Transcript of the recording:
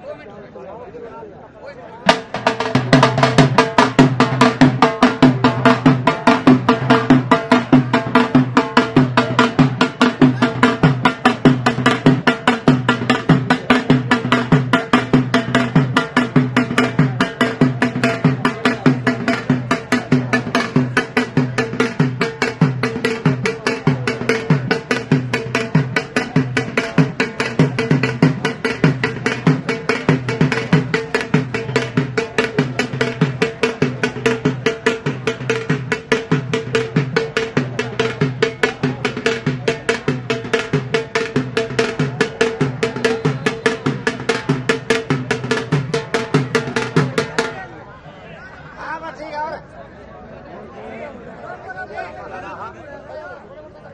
Dos minutos.